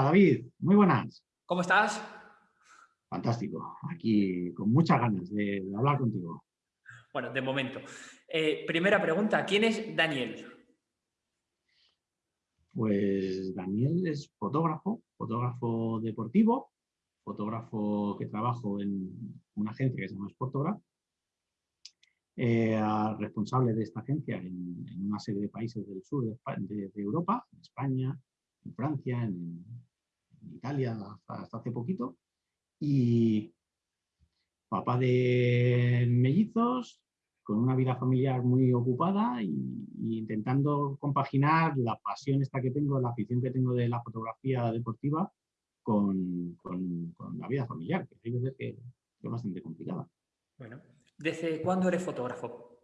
Hola David, muy buenas. ¿Cómo estás? Fantástico, aquí con muchas ganas de, hablar contigo. Bueno, de momento. Eh, primera pregunta, ¿quién es Daniel? Pues Daniel es fotógrafo, fotógrafo deportivo, fotógrafo que trabajo en una agencia que se llama Sportograph, eh, responsable de esta agencia en, una serie de países del sur de, Europa, en España, en Francia, en, Italia hasta, hace poquito, y papá de mellizos, con una vida familiar muy ocupada y, intentando compaginar la pasión esta que tengo, la afición que tengo de la fotografía deportiva con, la vida familiar, que hay veces que es bastante complicada. Bueno, ¿desde cuándo eres fotógrafo?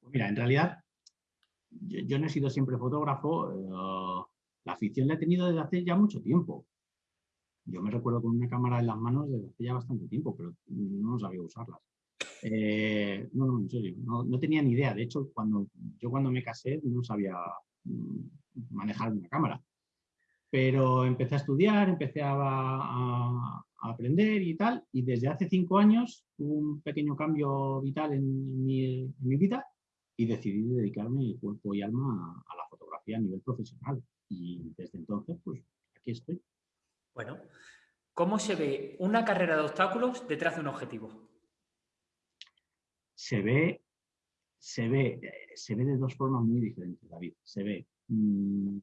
Pues mira, en realidad yo, no he sido siempre fotógrafo, eh, la afición la he tenido desde hace ya mucho tiempo. Yo me recuerdo con una cámara en las manos desde hace ya bastante tiempo, pero no sabía usarlas. Eh, no, no, en serio, no, tenía ni idea. De hecho, cuando yo cuando me casé no sabía mm, manejar una cámara. Pero empecé a estudiar, empecé a, aprender y tal, y desde hace cinco años hubo un pequeño cambio vital en mi, vida y decidí dedicarme cuerpo y alma a, a la fotografía a nivel profesional. Y desde entonces, pues aquí estoy. Bueno, ¿cómo se ve una carrera de obstáculos detrás de un objetivo? Se ve, se ve, se ve de dos formas muy diferentes, David. Se ve mm,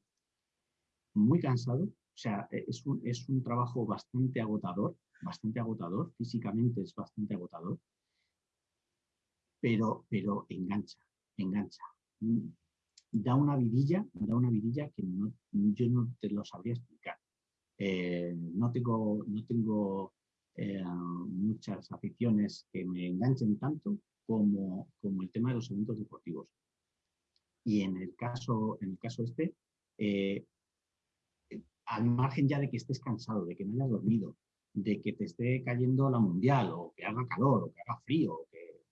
muy cansado, o sea, es un, es un trabajo bastante agotador, bastante agotador, físicamente es bastante agotador, pero, pero engancha, engancha. Da una vidilla, da una vidilla que yo no te lo sabría explicar. Eh, no tengo, no tengo eh, muchas aficiones que me enganchen tanto como, como, el tema de los eventos deportivos. Y en el caso, en el caso este, eh, al margen ya de que estés cansado, de que no hayas dormido, de que te esté cayendo la mundial, o que haga calor, o que haga frío, o que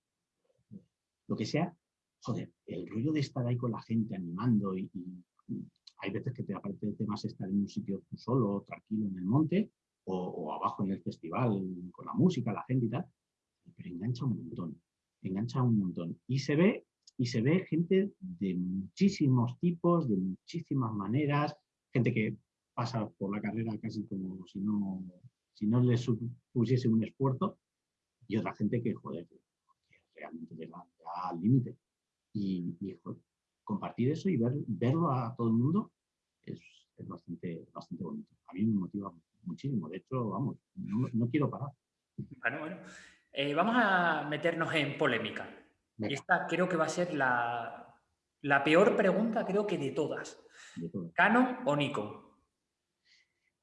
lo que sea, joder, el rollo de estar ahí con la gente animando y hay veces que te aparece más estar en un sitio tú solo, tranquilo en el monte, o, abajo en el festival con la música, la gente y tal, pero engancha un montón, engancha un montón. Y se ve, y se ve gente de muchísimos tipos, de muchísimas maneras, gente que pasa por la carrera casi como si no, si no le supusiese un esfuerzo, y otra gente que, joder, que realmente llega al límite. Y, compartir eso y ver, verlo a todo el mundo es, bastante, bastante bonito. A mí me motiva muchísimo. De hecho, vamos, no, quiero parar. Bueno, bueno. Eh, vamos a meternos en polémica. Y esta creo que va a ser la, la peor pregunta, creo que de todas. ¿Canon o Nikon?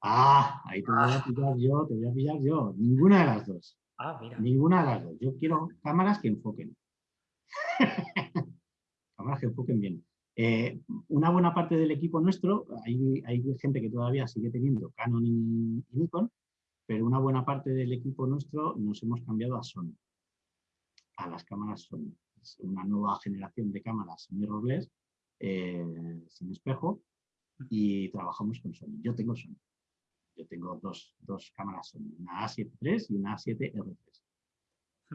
Ah, ahí te voy a ah. pillar yo, te voy a pillar yo. Ninguna de las dos. Ah, mira. Ninguna de las dos. Yo quiero cámaras que enfoquen. bien. Eh, una buena parte del equipo nuestro, hay, gente que todavía sigue teniendo Canon y, Nikon, pero una buena parte del equipo nuestro nos hemos cambiado a Sony, a las cámaras Sony. Es una nueva generación de cámaras mirrorless, eh, sin espejo, y trabajamos con Sony. Yo tengo Sony. Yo tengo dos, dos cámaras Sony, una A7 III y una A7 R3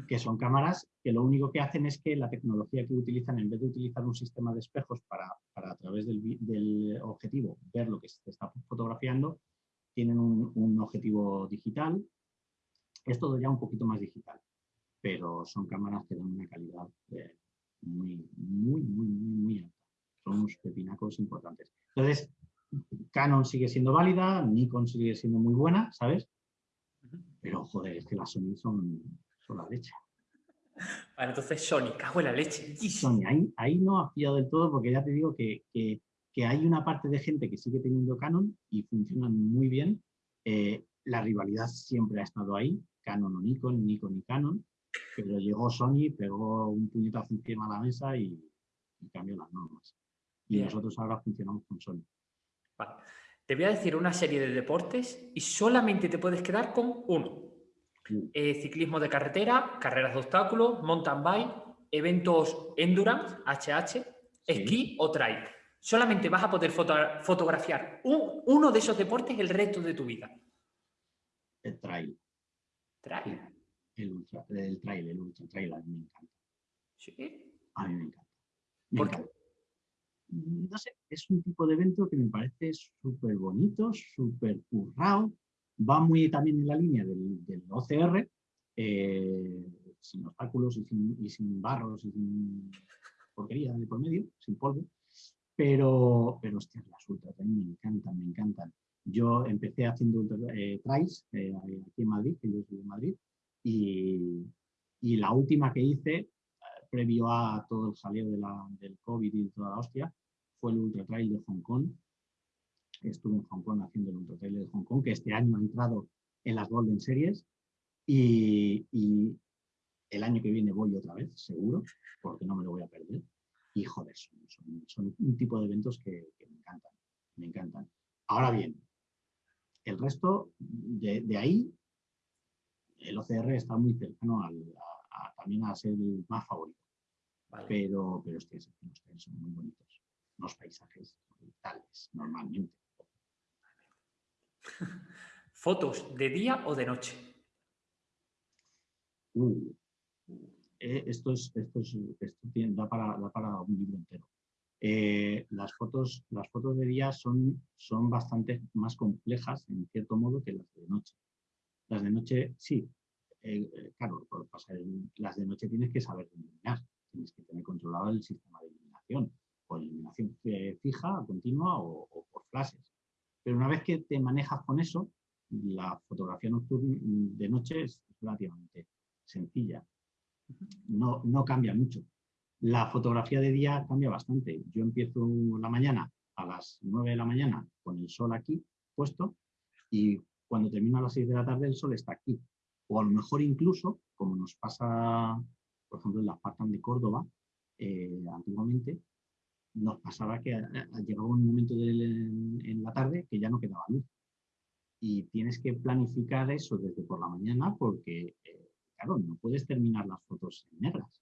que son cámaras que lo único que hacen es que la tecnología que utilizan, en vez de utilizar un sistema de espejos para, a través del, objetivo ver lo que se está fotografiando, tienen un, objetivo digital. Es todo ya un poquito más digital, pero son cámaras que dan una calidad eh, muy, muy, muy, muy, muy alta. Son unos pepinacos importantes. Entonces, Canon sigue siendo válida, Nikon sigue siendo muy buena, ¿sabes? Pero, joder, es que las Sony son, la leche. Vale, entonces Sony, cago en la leche. Sony, ahí, ahí no ha fillado del todo porque ya te digo que, que, hay una parte de gente que sigue teniendo Canon y funcionan muy bien. Eh, la rivalidad siempre ha estado ahí, Canon o Nikon, Nikon y Canon, pero llegó Sony, pegó un puñetazo encima de la mesa y, cambió las normas. Y nosotros ahora funcionamos con Sony. Vale. Te voy a decir una serie de deportes y solamente te puedes quedar con uno. Eh, ciclismo de carretera, carreras de obstáculos, mountain bike, eventos endurance, HH, esquí o trail. solamente vas a poder fotografiar uno de esos deportes el resto de tu vida. El trail. Trail. El, ultra, el trail, el ultra trail, a mí me encanta. ¿Sí? A mí me encanta. ¿Por Qué? No sé, es un tipo de evento que me parece súper bonito, súper currado, va muy también en la línea del, OCR, eh, sin obstáculos y sin, barros y sin porquería de por medio, sin polvo, pero, pero hostias, las ultra también me encantan, me encantan. Yo empecé haciendo eh, trails eh, aquí en Madrid, que yo soy de Madrid, y, y la última que hice, eh, previo a todo el jaleo del COVID y toda la hostia, fue el Ultra Trail de Hong Kong. Estuve en Hong Kong haciendo el Ultra de Hong Kong, que este año ha entrado en las Golden Series, y, y el año que viene voy otra vez, seguro, porque no me lo voy a perder. Y joder, son, un tipo de eventos que, me encantan, me encantan. Ahora bien, el resto de, ahí, el OCR está muy cercano a, también a ser el más favorito. Pero, pero ustedes, son muy bonitos. Los paisajes brutales, normalmente. ¿Fotos de día o de noche? Eh, esto, es, esto, es, esto da, para, un libro entero. Eh, las, fotos, las fotos de día son, son bastante más complejas, en cierto modo, que las de noche. Las de noche, sí, eh, claro, las de noche tienes que saber iluminar, tienes que tener controlado el sistema de iluminación, o iluminación fija, continua o, o por flashes. Pero una vez que te manejas con eso, la fotografía nocturna de noche es relativamente sencilla no, no cambia mucho. La fotografía de día cambia bastante. Yo empiezo la mañana a las 9 de la mañana con el sol aquí puesto y cuando termino a las 6 de la tarde el sol está aquí. O a lo mejor incluso, como nos pasa, por ejemplo, en la Spartan de Córdoba, eh, antiguamente, nos pasaba que llegaba un momento en la tarde que ya no quedaba luz. Y tienes que planificar eso desde por la mañana porque eh, claro, no puedes terminar las fotos en negras.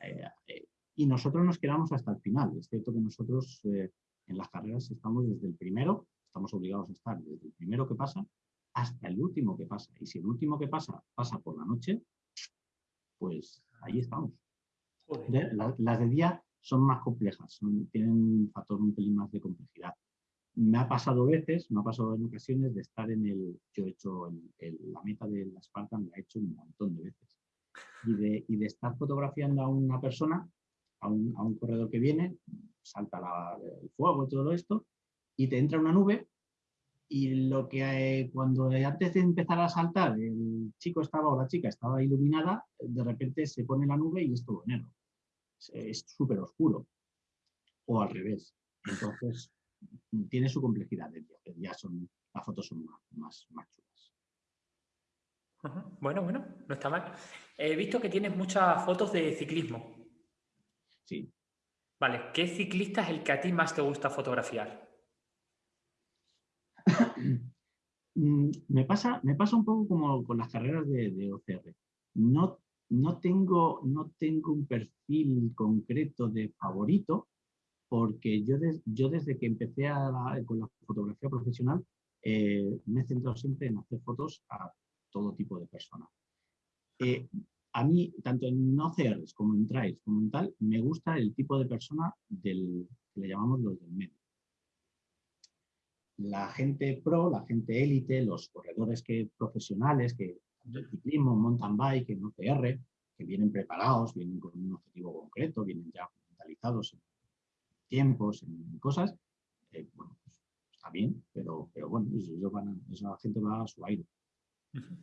Eh, eh, y nosotros nos quedamos hasta el final. Es cierto que nosotros eh, en las carreras estamos desde el primero, estamos obligados a estar desde el primero que pasa hasta el último que pasa. Y si el último que pasa pasa por la noche, pues ahí estamos. las de día son más complejas, tienen un factor un pelín más de complejidad me ha pasado veces, me ha pasado en ocasiones de estar en el, yo he hecho la meta de la Spartan, la he hecho un montón de veces, y de, estar fotografiando a una persona, a un, a un corredor que viene, salta el fuego y todo esto, y te entra una nube, y lo que eh, cuando antes de empezar a saltar el chico estaba o la chica estaba iluminada, de repente se pone la nube y es todo negro. Es súper oscuro. O al revés. Entonces, tiene su complejidad ya son, las fotos son más, más, chulas. Bueno, bueno, no está mal. He visto que tienes muchas fotos de ciclismo. Sí. Vale, ¿qué ciclista es el que a ti más te gusta fotografiar? Mm, me, pasa, me pasa un poco como con las carreras de, OCR. No, no, tengo, no tengo un perfil concreto de favorito, porque yo, yo desde que empecé con la fotografía profesional eh, me he centrado siempre en hacer fotos a todo tipo de personas. Eh, a mí, tanto en OCRs como en trails, como en tal, me gusta el tipo de persona del, que le llamamos los del medio. La gente pro, la gente élite, los corredores que, profesionales, que del ciclismo, mountain bike, en OCR, que vienen preparados, vienen con un objetivo concreto, vienen ya mentalizados tiempos, en cosas, eh, bueno, pues, está bien, pero, pero bueno, van esa gente va a su aire.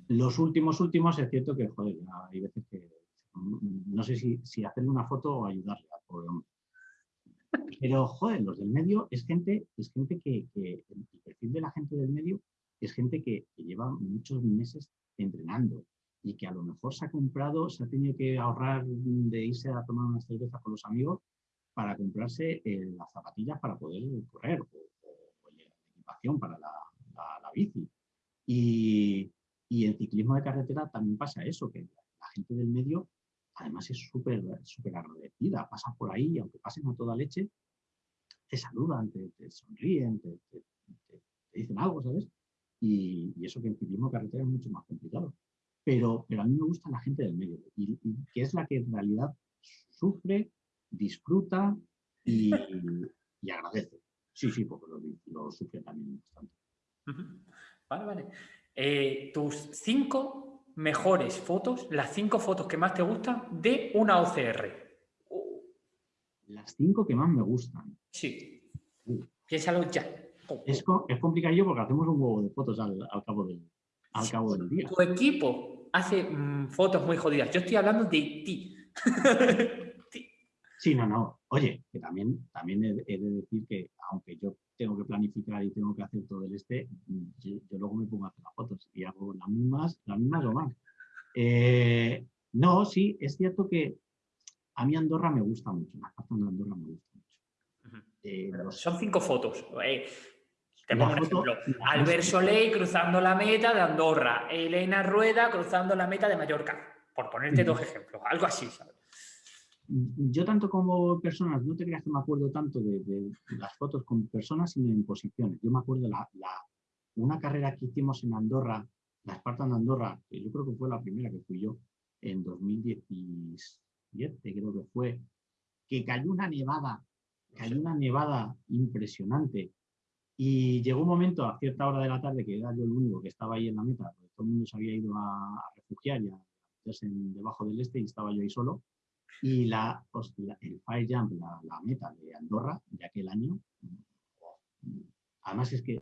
Los últimos últimos es cierto que, joder, hay veces que no sé si, si hacerle una foto o ayudarle Pero, joder, los del medio es gente, es gente que, que, el perfil de la gente del medio es gente que, que, lleva muchos meses entrenando y que a lo mejor se ha comprado, se ha tenido que ahorrar de irse a tomar una cerveza con los amigos para comprarse eh, las zapatillas para poder correr o, la equipación para la, la, bici. Y, y, en ciclismo de carretera también pasa eso, que la gente del medio además es súper súper agradecida, pasa por ahí, aunque pasen a toda leche, te saludan, te, sonríen, te, dicen algo, ¿sabes? Y, eso que en ciclismo carretera es mucho más complicado. Pero, pero a mí me gusta la gente del medio, y, que es la que en realidad sufre, disfruta y, agradece. Sí, sí, porque lo, sufre también bastante. Vale, vale. Eh, tus cinco mejores fotos, las cinco fotos que más te gustan de una OCR. Las cinco que más me gustan. Sí. Piénsalo ya. Es, es complicadillo porque hacemos un huevo de fotos al, cabo, del, al cabo del día. Tu equipo hace mm, fotos muy jodidas. Yo estoy hablando de ti. sí, no, no. Oye, que también, también he, de decir que aunque yo tengo que planificar y tengo que hacer todo el este, yo, luego me pongo a hacer las fotos y hago las mismas, las mismas o más. Eh, no, sí, es cierto que a mí Andorra me gusta mucho, la de Andorra me gusta mucho. Eh, son cinco fotos. Eh, te pongo un ejemplo. Albert Soleil cruzando la meta de Andorra, Elena Rueda cruzando la meta de Mallorca, por ponerte dos ejemplos, algo así, ¿sabes? Yo tanto como personas, no te creas que me acuerdo tanto de, las fotos con personas, sino en posiciones. Yo me acuerdo la, una carrera que hicimos en Andorra, la Spartan de Andorra, que yo creo que fue la primera que fui yo, en 2016 creo que fue, que cayó una nevada, cayó una nevada impresionante. Y llegó un momento a cierta hora de la tarde que era yo el único que estaba ahí en la meta, porque todo el mundo se había ido a, refugiar y a meterse debajo del este y estaba yo ahí solo. Y la, el fire jump, la, la, meta de Andorra de aquel año, además es que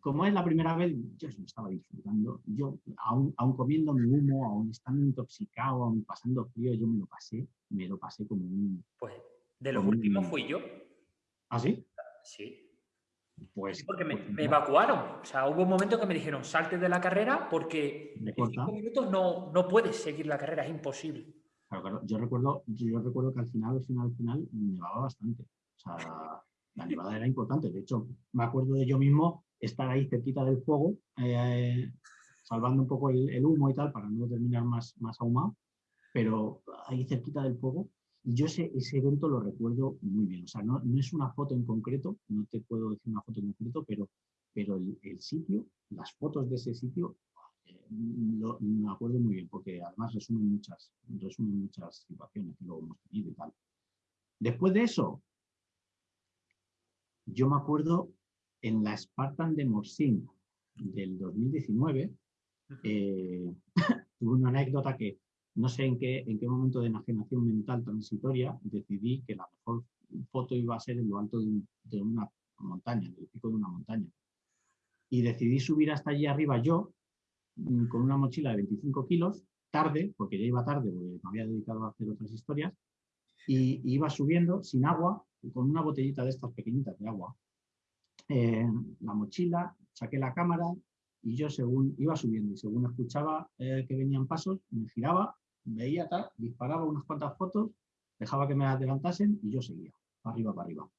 como es la primera vez, yo me estaba disfrutando. Yo, aún, comiendo mi humo, aún estando intoxicado, aún pasando frío, yo me lo pasé, me lo pasé como un... Pues de los últimos fui yo. ¿Ah, sí? Sí. Pues, porque me, pues evacuaron. O sea, hubo un momento que me dijeron, salte de la carrera porque en cinco minutos no, no puedes seguir la carrera, es imposible. Claro, claro. Yo recuerdo, yo recuerdo que al final, al final, al final, nevaba bastante. O sea, la nevada era importante. De hecho, me acuerdo de yo mismo estar ahí cerquita del fuego, eh, salvando un poco el, humo y tal, para no terminar más, más ahumado, pero ahí cerquita del fuego. Yo ese, ese evento lo recuerdo muy bien. O sea, no, no, es una foto en concreto, no te puedo decir una foto en concreto, pero, pero el, el sitio, las fotos de ese sitio, eh, lo, me acuerdo muy bien, porque además resumen muchas, resumen muchas situaciones que luego hemos tenido y tal. Después de eso, yo me acuerdo en la Spartan de Morsin del 2019, eh, tuve una anécdota que no sé en qué, en qué momento de enajenación mental transitoria decidí que la mejor foto iba a ser en lo alto de, una montaña, en el pico de una montaña. Y decidí subir hasta allí arriba yo, mm, con una mochila de 25 kilos, tarde, porque ya iba tarde, porque me había dedicado a hacer otras historias, y iba subiendo sin agua, con una botellita de estas pequeñitas de agua, eh, la mochila, saqué la cámara y yo según iba subiendo y según escuchaba eh, que venían pasos, me giraba, veía tal, disparaba unas cuantas fotos, dejaba que me adelantasen y yo seguía, para arriba, para arriba.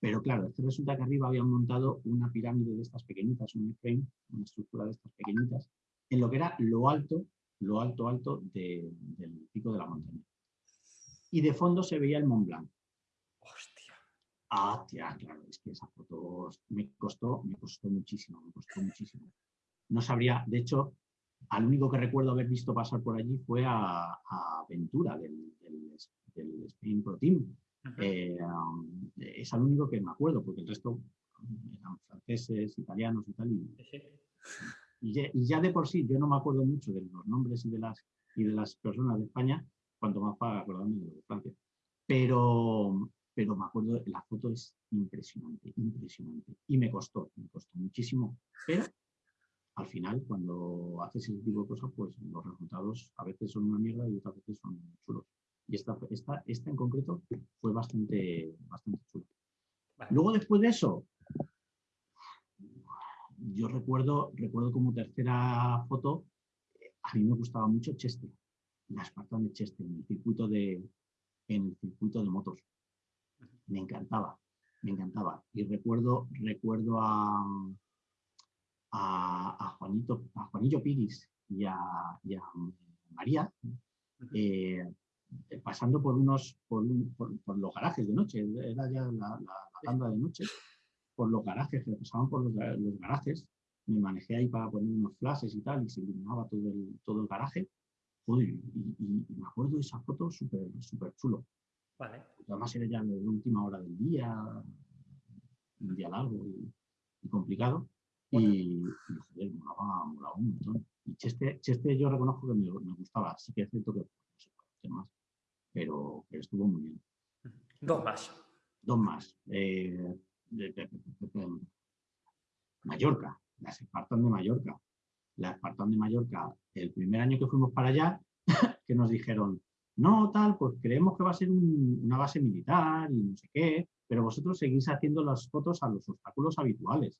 Pero claro, es que resulta que arriba habían montado una pirámide de estas pequeñitas, un frame, una estructura de estas pequeñitas, en lo que era lo alto, lo alto, alto del pico de la montaña. Y de fondo se veía el Mont Blanc. Ah, tía, claro, es que esa foto me costó, me costó muchísimo, me costó muchísimo. No sabría, de hecho, al único que recuerdo haber visto pasar por allí fue a, a Ventura del, del, Spain Pro Team. Eh, es al único que me acuerdo, porque el resto eran franceses, italianos y tal. Y, y, ya, de por sí, yo no me acuerdo mucho de los nombres y de las, y de las personas de España, cuanto más para acordarme de de Francia. Pero, pero me acuerdo, la foto es impresionante, impresionante. Y me costó, me costó muchísimo. Pero al final, cuando haces ese tipo de cosas, pues los resultados a veces son una mierda y otras veces son chulos. Y esta, esta, esta en concreto fue bastante, bastante chula. Luego, después de eso, yo recuerdo, recuerdo como tercera foto, a mí me gustaba mucho Chester, la Spartan de Chester, en el circuito de, en el circuito de motos me encantaba, me encantaba. Y recuerdo, recuerdo a, a, Juanito, a Juanillo Piris y a, María, eh, pasando por unos por, los garajes de noche, era ya la, tanda de noche, por los garajes, que pasaban por los, garajes, me manejé ahí para poner unos flashes y tal, y se iluminaba todo el, todo el garaje. y, me acuerdo de esa foto súper súper chulo. Vale. Además era ya la última hora del día, un día largo y, complicado. Y, joder, molaba, molaba, un montón. Y Cheste, Cheste yo reconozco que me, me, gustaba, sí que es cierto que no sé más, pero, estuvo muy bien. Dos más. Dos más. Eh, Mallorca, las Espartan de Mallorca. La Espartan de Mallorca, el primer año que fuimos para allá, que nos dijeron, no, tal, pues creemos que va a ser una base militar y no sé qué, pero vosotros seguís haciendo las fotos a los obstáculos habituales.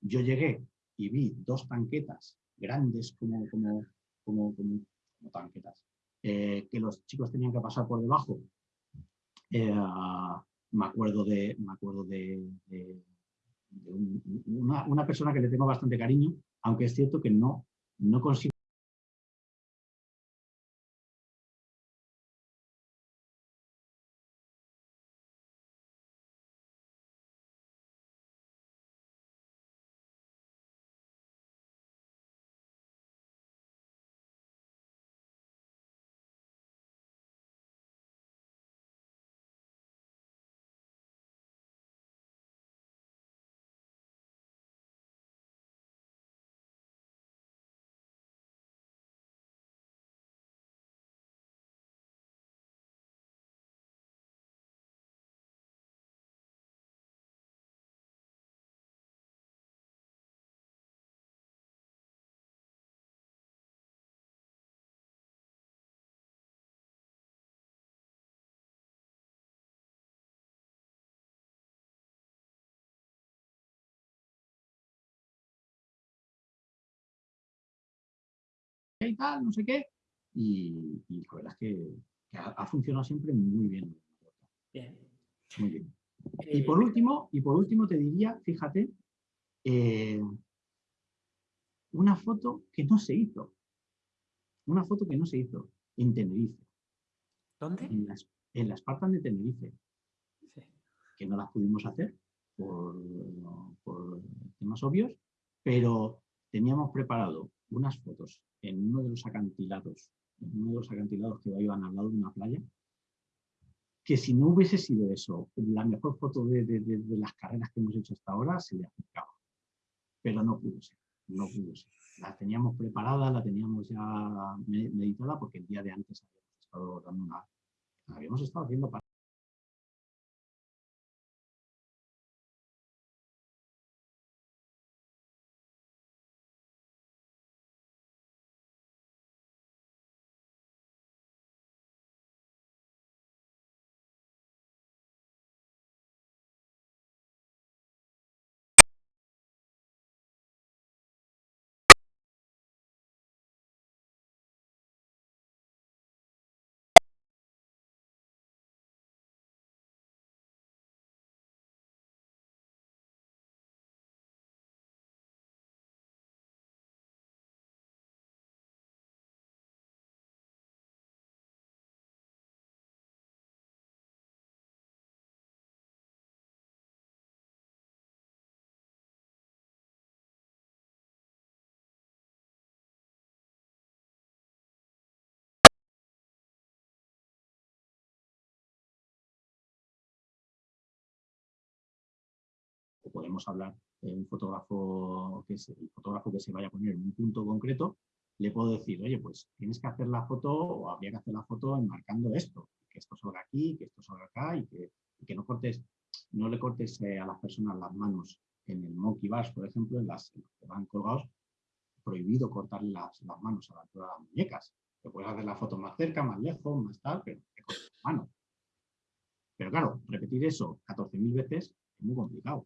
Yo llegué y vi dos tanquetas grandes como, como, como, tanquetas, eh, que los chicos tenían que pasar por debajo. Eh, me acuerdo de, me acuerdo de, una, una, persona que le tengo bastante cariño, aunque es cierto que no, no consigo tal, no sé qué. Y, la verdad es que, ha, funcionado siempre muy bien. Bien. Muy bien. Y por último, y por último te diría, fíjate, eh, una foto que no se hizo. Una foto que no se hizo en Tenerife. ¿Dónde? En las, en las de Tenerife. Sí. Que no las pudimos hacer por, por temas obvios, pero teníamos preparado unas fotos en uno de los acantilados, en uno de los acantilados que iban al lado de una playa, que si no hubiese sido eso, la mejor foto de, las carreras que hemos hecho hasta ahora se le acercaba. Pero no pudo ser, no pudo ser. La teníamos preparada, la teníamos ya meditada porque el día de antes habíamos estado habíamos estado haciendo para podemos hablar de un fotógrafo que es el fotógrafo que se vaya a poner en un punto concreto, le puedo decir, oye, pues tienes que hacer la foto o habría que hacer la foto enmarcando esto, que esto salga aquí, que esto salga acá y que, que no cortes, no le cortes eh, a las personas las manos en el monkey bars, por ejemplo, en las que van colgados, prohibido cortar las, las manos a la altura de las muñecas. Te puedes hacer la foto más cerca, más lejos, más tal, pero te cortes las manos. Pero claro, repetir eso 14.000 veces es muy complicado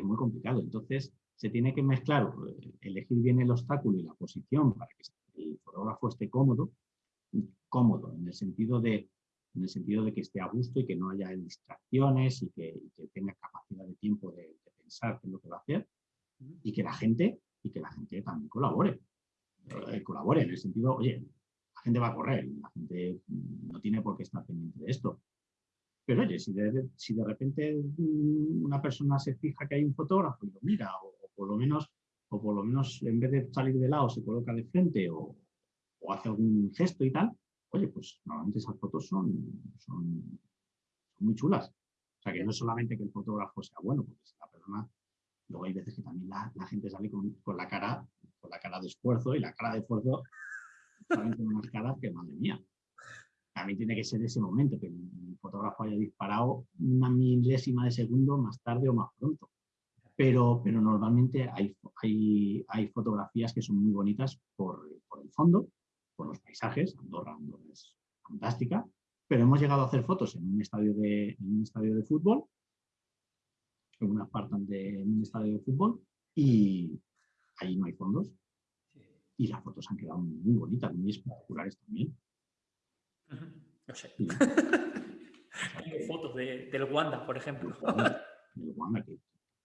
es muy complicado. Entonces, se tiene que mezclar, eh, elegir bien el obstáculo y la posición para que el fotógrafo esté cómodo, cómodo en el sentido de, en el sentido de que esté a gusto y que no haya distracciones y que, tenga capacidad de tiempo de, pensar qué es lo que va a hacer y que la gente, y que la gente también colabore. Eh, colabore en el sentido, oye, gente va a correr, la gente no tiene por qué estar pendiente de esto. Pero oye, si de, si de repente mm, una persona se fija que hay un fotógrafo y lo mira, o, por lo menos, o por lo menos en vez de salir de lado se coloca de frente o, hace algún gesto y tal, oye, pues normalmente esas fotos son, son, muy chulas. O sea, que no es solamente que el fotógrafo sea bueno, porque si la persona, luego hay veces que también la, gente sale con, con, la cara, con la cara de esfuerzo y la cara de esfuerzo también tiene unas caras que, madre mía, también tiene que ser ese momento, que el fotógrafo haya disparado una milésima de segundo más tarde o más pronto. Pero, pero normalmente hay, hay, hay fotografías que son muy bonitas por, por, el fondo, por los paisajes, Andorra, Andorra es fantástica, pero hemos llegado a hacer fotos en un estadio de, en un estadio de fútbol, en una de en un estadio de fútbol, y ahí no hay fondos. Y las fotos han quedado muy bonitas, muy espectaculares también. No sé. fotos de, del Wanda, por ejemplo. El Wanda,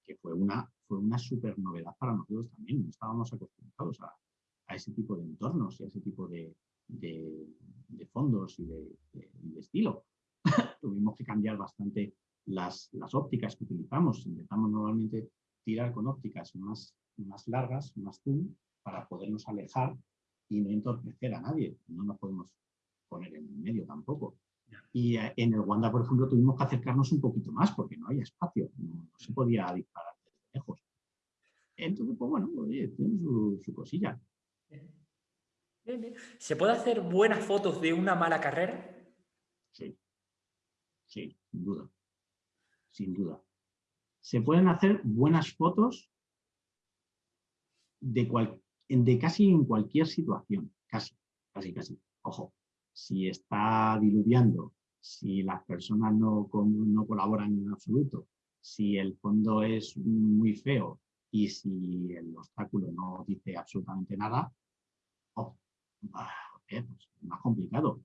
que, fue, una, fue una súper novedad para nosotros también. No estábamos acostumbrados a, ese tipo de entornos y a ese tipo de, fondos y de, estilo. Tuvimos que cambiar bastante las, las, ópticas que utilizamos. Intentamos normalmente tirar con ópticas más, más largas, más zoom, para podernos alejar y no entorpecer a nadie. No nos podemos poner en medio tampoco. Y eh, en el Wanda, por ejemplo, tuvimos que acercarnos un poquito más porque no había espacio, no, se podía disparar desde lejos. Entonces, pues bueno, oye, tiene su, cosilla. ¿Se puede hacer buenas fotos de una mala carrera? Sí, sí, sin duda, sin duda. Se pueden hacer buenas fotos de, de casi en cualquier situación, casi, casi, casi. Ojo, si está diluviando, si las personas no, no colaboran en absoluto, si el fondo es muy feo y si el obstáculo no dice absolutamente nada, oh, pues más complicado.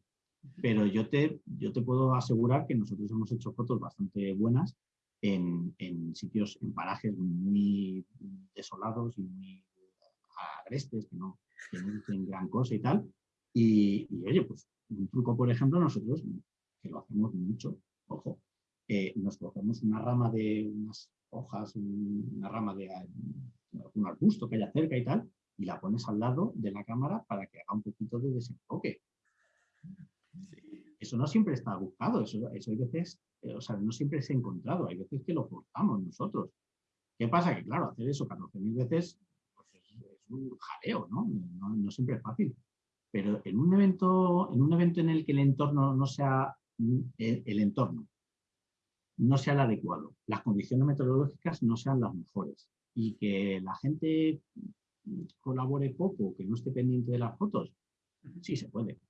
Pero yo te, yo te puedo asegurar que nosotros hemos hecho fotos bastante buenas en, en sitios, en parajes muy desolados y muy agrestes, que no, que no dicen gran cosa y tal. Y, y, oye, pues un truco, por ejemplo, nosotros, que lo hacemos mucho, ojo, eh, nos cogemos una rama de unas hojas, una rama de un arbusto que haya cerca y tal, y la pones al lado de la cámara para que haga un poquito de desenfoque. Eso no siempre está buscado, eso, eso hay veces, eh, o sea, no siempre se ha encontrado, hay veces que lo forzamos nosotros. ¿Qué pasa? Que claro, hacer eso 14.000 veces pues es, un jaleo, ¿no? ¿no? siempre es fácil. Pero en un evento en, un evento en el que el entorno no sea mm, el, entorno, no sea el adecuado, las condiciones meteorológicas no sean las mejores y que la gente colabore poco, que no esté pendiente de las fotos, sí se puede.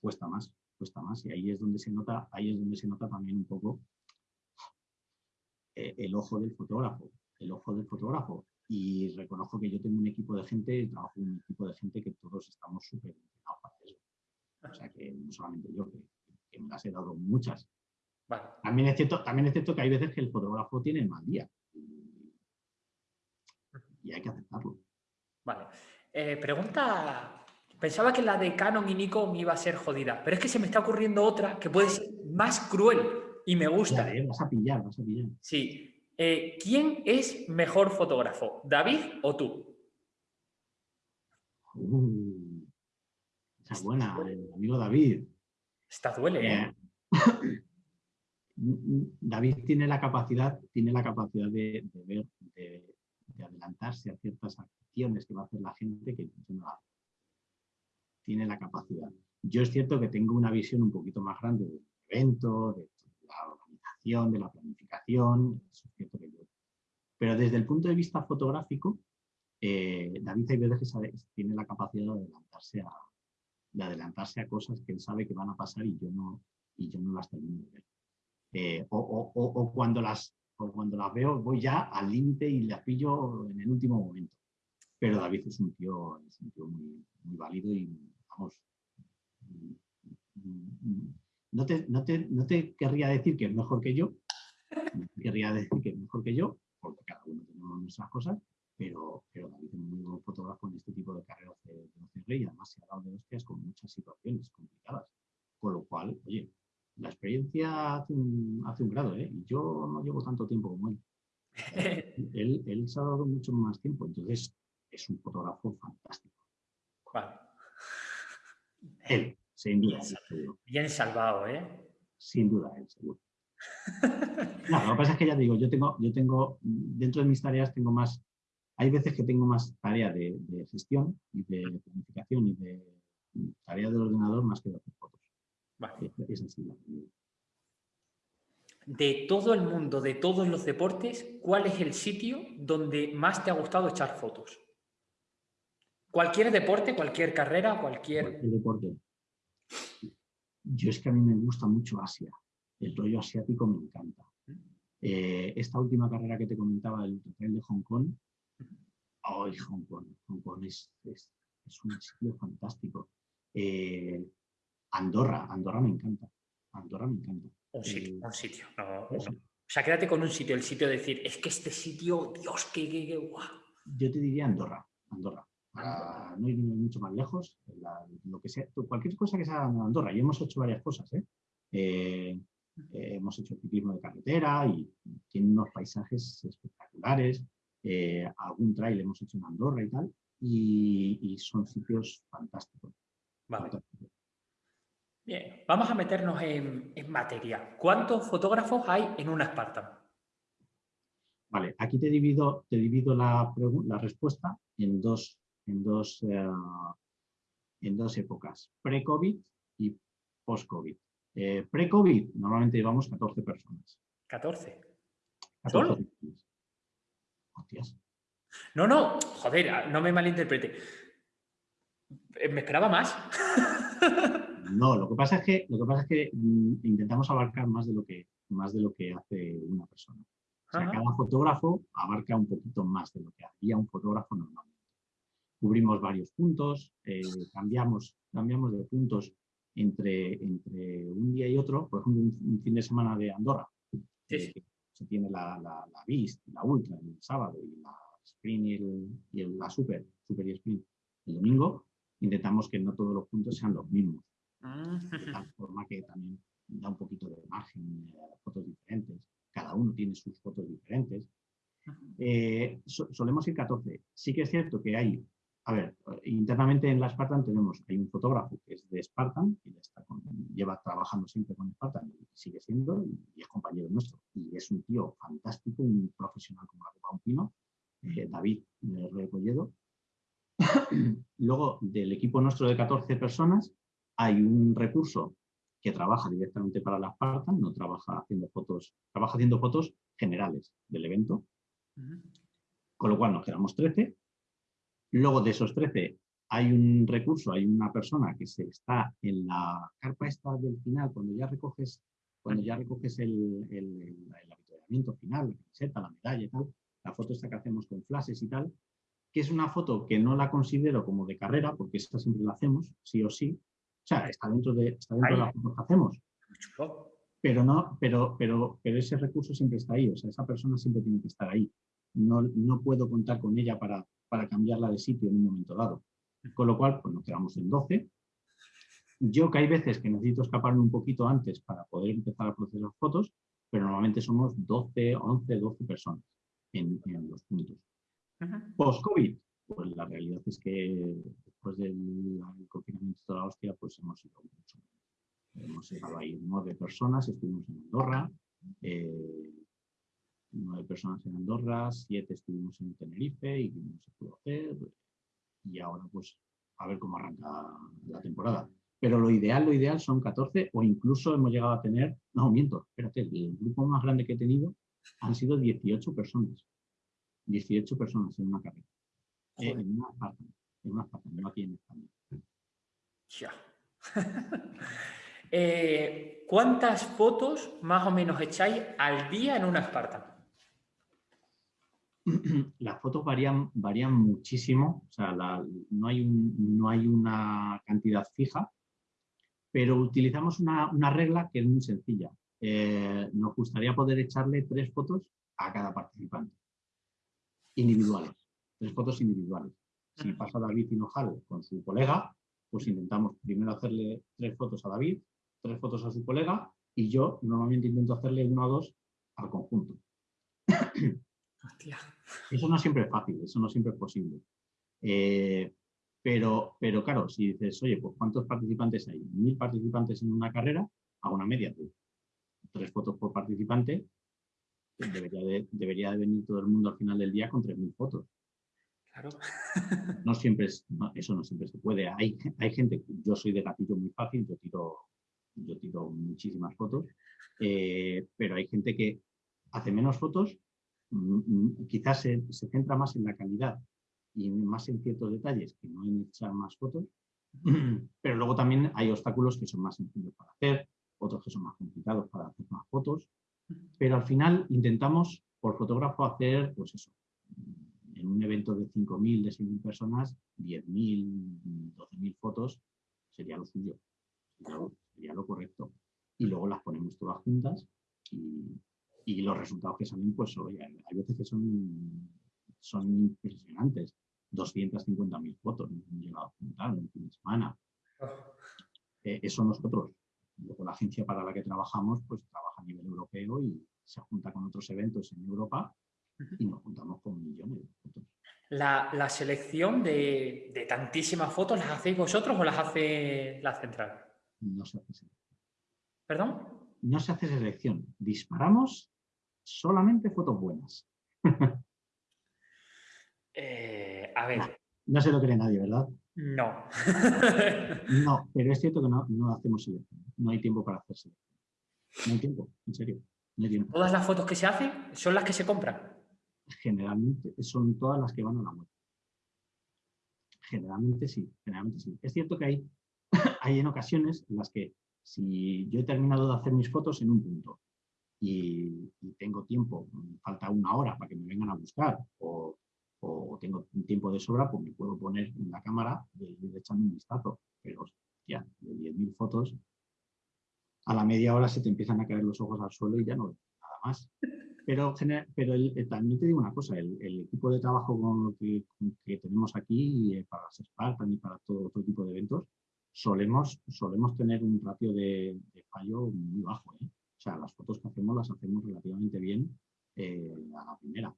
Cuesta más, cuesta más. Y ahí es donde se nota, ahí es donde se nota también un poco eh, el ojo del fotógrafo. El ojo del fotógrafo y reconozco que yo tengo un equipo de gente, trabajo con un equipo de gente que todos estamos súper entrenados para eso. O sea que no solamente yo, que, me las he dado muchas. También, es cierto, también es cierto que hay veces que el fotógrafo tiene mal día y, hay que aceptarlo. Vale. Eh, pregunta, pensaba que la de Canon y Nikon iba a ser jodida, pero es que se me está ocurriendo otra que puede ser más cruel y me gusta. vas a pillar, vas a pillar. Sí, eh, ¿Quién es mejor fotógrafo, David o tú? Uh, esa buena, el amigo David. Esta duele, ¿eh? eh David tiene la capacidad, tiene la capacidad de, ver, de, adelantarse a ciertas acciones que va a hacer la gente que no Tiene la capacidad. Yo es cierto que tengo una visión un poquito más grande del evento, de de la planificación, Pero desde el punto de vista fotográfico, eh, David que tiene la capacidad de adelantarse, a, de adelantarse a cosas que él sabe que van a pasar y yo no, y yo no las termino de ver. Eh, o, cuando las, cuando las veo voy ya al límite y las pillo en el último momento. Pero David es un tío, es un tío muy, muy válido y vamos, no te, no, te, no te querría decir que es mejor que yo, querría decir que es mejor que yo, porque cada uno tenemos nuestras cosas, pero, pero David es muy buen fotógrafo en este tipo de carreras de, y además se ha dado de hostias con muchas situaciones complicadas. Con lo cual, oye, la experiencia hace un, hace un grado, ¿eh? Y yo no llevo tanto tiempo como él. él. Él se ha dado mucho más tiempo, entonces es un fotógrafo fantástico. ¿Cuál? Él, sin duda. Bien, salvado, ¿eh? Sin duda, él, seguro. no, lo que pasa es que ya digo, yo tengo, yo tengo, dentro de mis tareas tengo más, hay veces que tengo más tarea de, gestión y de planificación y de tarea del ordenador más que de hacer fotos. Vale. Es, De todo el mundo, de todos los deportes, ¿cuál es el sitio donde más te ha gustado echar fotos? Cualquier deporte, cualquier carrera, cualquier... Cualquier deporte. Yo es que a mí me gusta mucho Asia. El rollo asiático me encanta. Eh, esta última carrera que te comentaba del hotel de Hong Kong, ¡ay, Hong Kong! Hong Kong es, es, un sitio fantástico. Eh, Andorra, Andorra me encanta. Andorra me encanta. Un sitio, eh, un sitio. O sea, quédate con un sitio, el sitio de decir, es que este sitio, Dios, qué, qué, qué guau. Yo te diría Andorra, Andorra para no ir mucho más lejos, lo que sea, cualquier cosa que sea en Andorra, y hemos hecho varias cosas, ¿eh? Eh, eh, hemos hecho ciclismo de carretera y tiene unos paisajes espectaculares, algún trail hemos hecho en Andorra y tal, y, son sitios fantásticos. Bien, vamos a meternos en, materia. ¿Cuántos fotógrafos hay en una Spartan? Vale, aquí te divido, te divido la, la respuesta en dos en dos, eh, en dos épocas, pre-COVID y post-COVID. Eh, pre-COVID normalmente llevamos 14 personas. ¿14? ¿Solo? Hostias. No, no, joder, no me malinterprete. Eh, me esperaba más. No, lo que pasa es que, lo que, pasa es que mm, intentamos abarcar más de lo que, más de lo que hace una persona. O sea, cada fotógrafo abarca un poquito más de lo que hacía un fotógrafo normal cubrimos varios puntos, eh, cambiamos, cambiamos de puntos entre, entre un día y otro, por ejemplo, un, fin de semana de Andorra, eh, se tiene la, la, la la Ultra el sábado y la Sprint y, el, la Super, Super y Sprint el domingo, intentamos que no todos los puntos sean los mismos, ah. de tal forma que también da un poquito de margen, eh, fotos diferentes, cada uno tiene sus fotos diferentes. solemos ir 14. Sí que es cierto que hay a ver, internamente en la Spartan tenemos, hay un fotógrafo que es de Spartan, que lleva trabajando siempre con Spartan y sigue siendo, y, es compañero nuestro. Y es un tío fantástico, un profesional como la copa un pino, eh, David eh, Recolledo. Luego, del equipo nuestro de 14 personas, hay un recurso que trabaja directamente para la Spartan, no trabaja haciendo fotos, trabaja haciendo fotos generales del evento, con lo cual nos quedamos 13 Luego de esos 13 hay un recurso, hay una persona que se está en la carpa esta del final, cuando ya recoges, cuando ya recoges el, el, el, final, la camiseta, la medalla y tal, la foto esta que hacemos con flashes y tal, que es una foto que no la considero como de carrera, porque esta siempre la hacemos, sí o sí. O sea, está dentro de, está dentro de la foto que hacemos. Pero, no, pero, pero, pero ese recurso siempre está ahí, o sea, esa persona siempre tiene que estar ahí. No, no puedo contar con ella para, para cambiarla de sitio en un momento dado. Con lo cual, pues nos quedamos en 12. Yo que hay veces que necesito escaparme un poquito antes para poder empezar a procesar fotos, pero normalmente somos 12, 11, 12 personas en, los puntos. Post-COVID, pues la realidad es que después del confinamiento de la hostia, pues hemos ido mucho. Hemos llegado ahí nueve personas, estuvimos en Andorra, eh, nueve personas en Andorra, siete estuvimos en Tenerife y no se pudo hacer. Y ahora pues a ver cómo arranca la temporada. Pero lo ideal, lo ideal son 14 o incluso hemos llegado a tener, no, miento, espérate, el grupo más grande que he tenido han sido 18 personas. 18 personas en una carrera. en una parte, en una parte, no aquí en España. Ya. Eh, ¿Cuántas fotos más o menos echáis al día en una Spartan? las fotos varían, varían muchísimo, o sea, no, hay no hay una cantidad fija, pero utilizamos una, regla que es muy sencilla. Eh, nos gustaría poder echarle tres fotos a cada participante, individuales, tres fotos individuales. Si pasa David Hinojal con su colega, pues intentamos primero hacerle tres fotos a David, tres fotos a su colega y yo normalmente intento hacerle una o dos al conjunto. Eso no siempre es fácil, eso no siempre es posible. Eh, pero, pero claro, si dices, oye, pues ¿cuántos participantes hay? Mil participantes en una carrera, hago una media de tres fotos por participante, debería de, debería de venir todo el mundo al final del día con tres mil fotos. Claro. No siempre es, eso no siempre se puede. Hay, hay gente, yo soy de gatillo muy fácil, yo tiro, yo tiro muchísimas fotos, eh, pero hay gente que hace menos fotos, quizás se, se centra más en la calidad y más en ciertos detalles que no en echar más fotos, pero luego también hay obstáculos que son más sencillos para hacer, otros que son más complicados para hacer más fotos, pero al final intentamos por fotógrafo hacer, pues eso, en un evento de 5.000, de 6.000 personas, 10.000, 12.000 fotos sería lo suyo, sería lo, correcto. Y luego las ponemos todas juntas y, y los resultados que salen, pues oye, hay veces que son, son impresionantes. 250.000 fotos hemos llegado a juntar en fin de semana. Eh, eso nosotros, luego la agencia para la que trabajamos, pues trabaja a nivel europeo y se junta con otros eventos en Europa y nos juntamos con millones de fotos. La, selección de, tantísimas fotos, ¿las hacéis vosotros o las hace la central? No se hace selección. ¿Perdón? No se hace selección. Disparamos solamente fotos buenas. Eh, a ver. No, se lo cree nadie, ¿verdad? No. no, pero es cierto que no, no hacemos selección. No hay tiempo para hacer selección. No hay tiempo, en serio. ¿Todas las fotos que se hacen son las que se compran? Generalmente son todas las que van a la web. Generalmente sí, generalmente sí. Es cierto que hay, hay en ocasiones en las que si yo he terminado de hacer mis fotos en un punto y, tengo tiempo, falta una hora para que me vengan a buscar o, tengo un tiempo de sobra, pues me puedo poner en la cámara y ir echando un vistazo. Pero ya, de 10.000 fotos a la media hora se te empiezan a caer los ojos al suelo y ya no nada más. Pero, pero también te digo una cosa, el, equipo de trabajo con que, tenemos aquí eh, para las Spartan y para todo otro tipo de eventos, solemos, solemos tener un ratio de, fallo muy bajo. ¿eh? O sea, las fotos que hacemos las hacemos relativamente bien eh, a la primera.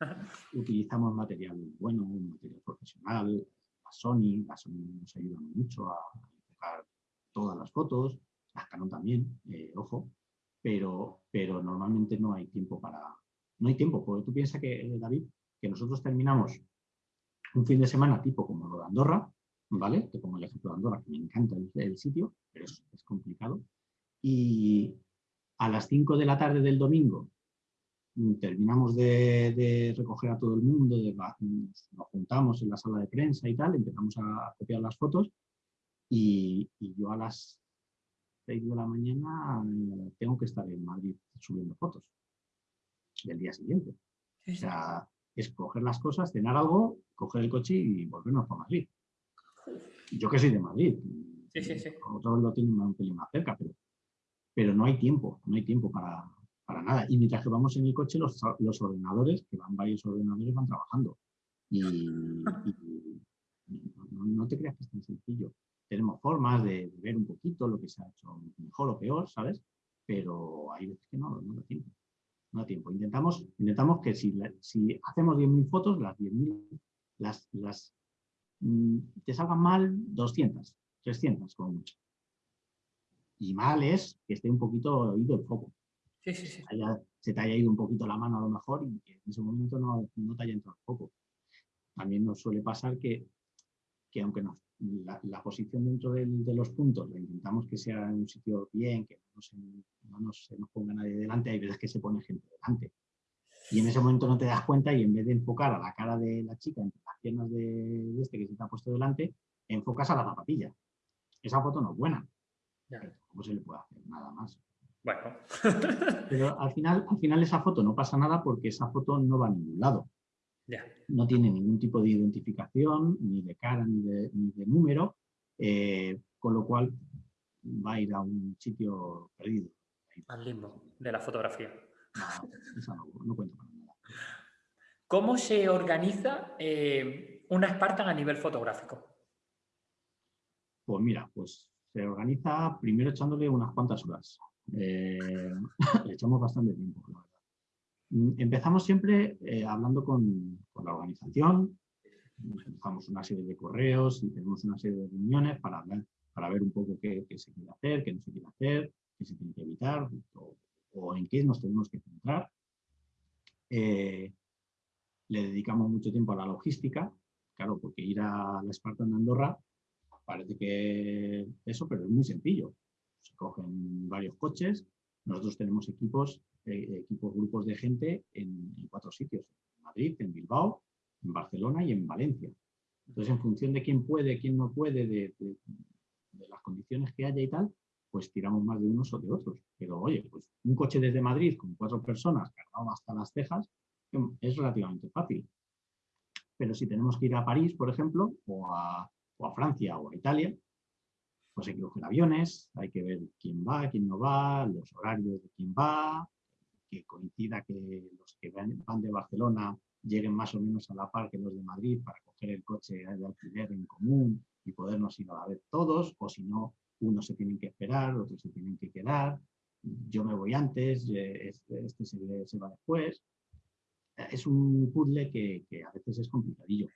Utilizamos material bueno, material profesional, la Sony, la Sony nos ayuda mucho a enfocar todas las fotos, las Canon también, eh, ojo, pero, pero normalmente no hay tiempo para... No hay tiempo, porque tú piensas que, eh, David, que nosotros terminamos un fin de semana tipo como lo de Andorra, ¿vale? Te pongo el ejemplo de Andorra, que me encanta el, sitio, pero es, es, complicado. Y a las 5 de la tarde del domingo mm, terminamos de, recoger a todo el mundo, nos juntamos en la sala de prensa y tal, empezamos a copiar las fotos y, y yo a las 6 de la mañana eh, tengo que estar en Madrid subiendo fotos del día siguiente. O sea, es coger las cosas, cenar algo, coger el coche y volvernos a Madrid. Yo que soy de Madrid. Sí, sí, sí. Otros lo tienen un pelín más cerca, pero, pero no hay tiempo, no hay tiempo para, para nada. Y mientras que vamos en el coche, los, los ordenadores, que van varios ordenadores, van trabajando. Y, no, te creas que es tan sencillo tenemos formas de, ver un poquito lo que se ha hecho mejor o peor, ¿sabes? Pero hay veces que no, no da tiempo. No da tiempo. Intentamos, intentamos que si, si hacemos 10.000 fotos, las 10.000 las, las mm, te salgan mal 200, 300 como mucho. Y mal es que esté un poquito oído el foco. Sí, sí, sí. Se, te haya ido un poquito la mano a lo mejor y que en ese momento no, no te haya entrado el foco. También nos suele pasar que, que aunque nos la, posición dentro de los puntos la intentamos que sea en un sitio bien, que no, se, nos, ponga nadie delante, hay veces que se pone gente delante. Y en ese momento no te das cuenta y en vez de enfocar a la cara de la chica entre las piernas de, este que se te ha puesto delante, enfocas a la zapatilla. Esa foto no es buena. ¿Cómo se le puede hacer? Nada más. Bueno. Pero al final, al final esa foto no pasa nada porque esa foto no va a ningún lado. No tiene ningún tipo de identificación, ni de cara, ni de, número, eh, con lo cual va a ir a un sitio perdido. Al limbo de la fotografía. No, no, cuento para nada. ¿Cómo se organiza eh, una Spartan a nivel fotográfico? Pues mira, pues se organiza primero echándole unas cuantas horas. Eh, le echamos bastante tiempo, la verdad. Mm, empezamos siempre eh, hablando con, la organización, dejamos una serie de correos y tenemos una serie de reuniones para, para ver un poco qué, se quiere hacer, qué no se quiere hacer, qué se tiene que evitar o, en qué nos tenemos que centrar. Eh, le dedicamos mucho tiempo a la logística, claro, porque ir a la Esparta en Andorra parece que eso, pero es muy sencillo. Se cogen varios coches, nosotros tenemos equipos, eh, equipos, grupos de gente en, cuatro sitios, en Madrid, en Bilbao, en Barcelona y en Valencia. Entonces, en función de quién puede, quién no puede, de, las condiciones que haya y tal, pues tiramos más de unos o de otros. Pero oye, pues un coche desde Madrid con cuatro personas cargado hasta las cejas es relativamente fácil. Pero si tenemos que ir a París, por ejemplo, o a, a Francia o a Italia, pues hay que coger aviones, hay que ver quién va, quién no va, los horarios de quién va, que coincida que los que van de Barcelona lleguen más o menos a la par que los de Madrid para coger el coche de alquiler en común y podernos ir a la vez todos, o si no, unos se tienen que esperar, otros se tienen que quedar, yo me voy antes, eh, este, este se, va después. Es un puzzle que, que a veces es complicadillo.